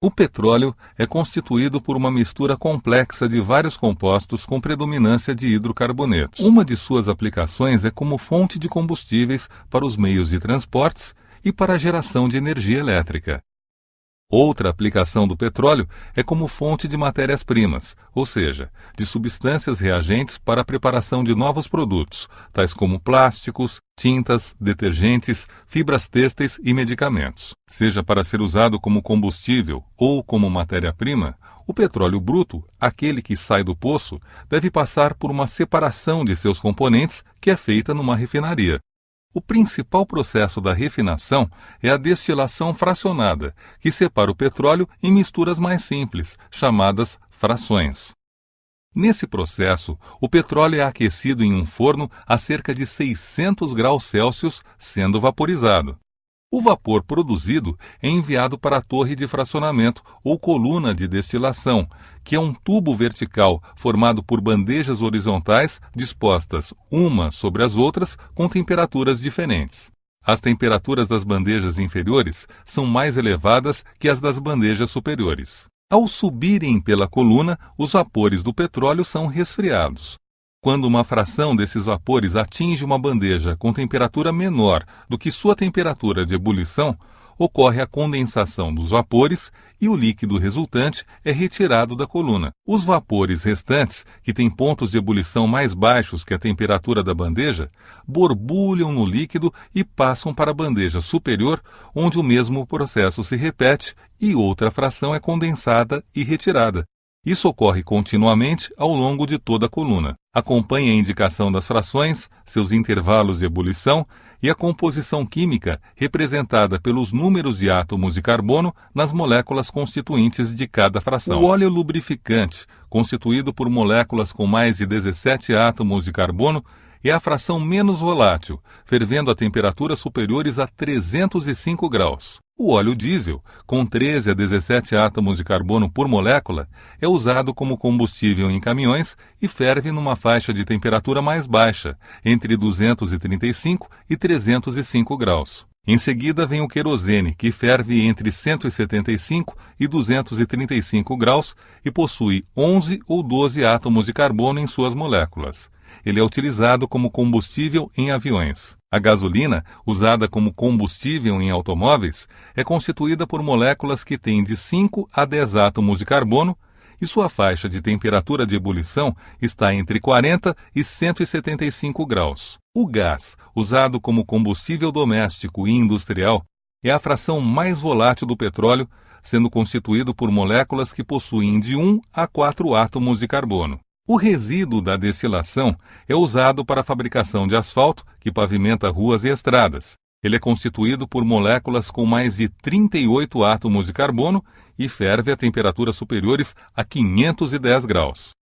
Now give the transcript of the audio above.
O petróleo é constituído por uma mistura complexa de vários compostos com predominância de hidrocarbonetos. Uma de suas aplicações é como fonte de combustíveis para os meios de transportes e para a geração de energia elétrica. Outra aplicação do petróleo é como fonte de matérias-primas, ou seja, de substâncias reagentes para a preparação de novos produtos, tais como plásticos, tintas, detergentes, fibras têxteis e medicamentos. Seja para ser usado como combustível ou como matéria-prima, o petróleo bruto, aquele que sai do poço, deve passar por uma separação de seus componentes que é feita numa refinaria. O principal processo da refinação é a destilação fracionada, que separa o petróleo em misturas mais simples, chamadas frações. Nesse processo, o petróleo é aquecido em um forno a cerca de 600 graus Celsius, sendo vaporizado. O vapor produzido é enviado para a torre de fracionamento ou coluna de destilação, que é um tubo vertical formado por bandejas horizontais dispostas uma sobre as outras com temperaturas diferentes. As temperaturas das bandejas inferiores são mais elevadas que as das bandejas superiores. Ao subirem pela coluna, os vapores do petróleo são resfriados. Quando uma fração desses vapores atinge uma bandeja com temperatura menor do que sua temperatura de ebulição, ocorre a condensação dos vapores e o líquido resultante é retirado da coluna. Os vapores restantes, que têm pontos de ebulição mais baixos que a temperatura da bandeja, borbulham no líquido e passam para a bandeja superior, onde o mesmo processo se repete e outra fração é condensada e retirada. Isso ocorre continuamente ao longo de toda a coluna. Acompanhe a indicação das frações, seus intervalos de ebulição e a composição química representada pelos números de átomos de carbono nas moléculas constituintes de cada fração. O óleo lubrificante, constituído por moléculas com mais de 17 átomos de carbono, é a fração menos volátil, fervendo a temperaturas superiores a 305 graus. O óleo diesel, com 13 a 17 átomos de carbono por molécula, é usado como combustível em caminhões e ferve numa faixa de temperatura mais baixa, entre 235 e 305 graus. Em seguida vem o querosene, que ferve entre 175 e 235 graus e possui 11 ou 12 átomos de carbono em suas moléculas. Ele é utilizado como combustível em aviões. A gasolina, usada como combustível em automóveis, é constituída por moléculas que têm de 5 a 10 átomos de carbono e sua faixa de temperatura de ebulição está entre 40 e 175 graus. O gás, usado como combustível doméstico e industrial, é a fração mais volátil do petróleo, sendo constituído por moléculas que possuem de 1 a 4 átomos de carbono. O resíduo da destilação é usado para a fabricação de asfalto que pavimenta ruas e estradas. Ele é constituído por moléculas com mais de 38 átomos de carbono e ferve a temperaturas superiores a 510 graus.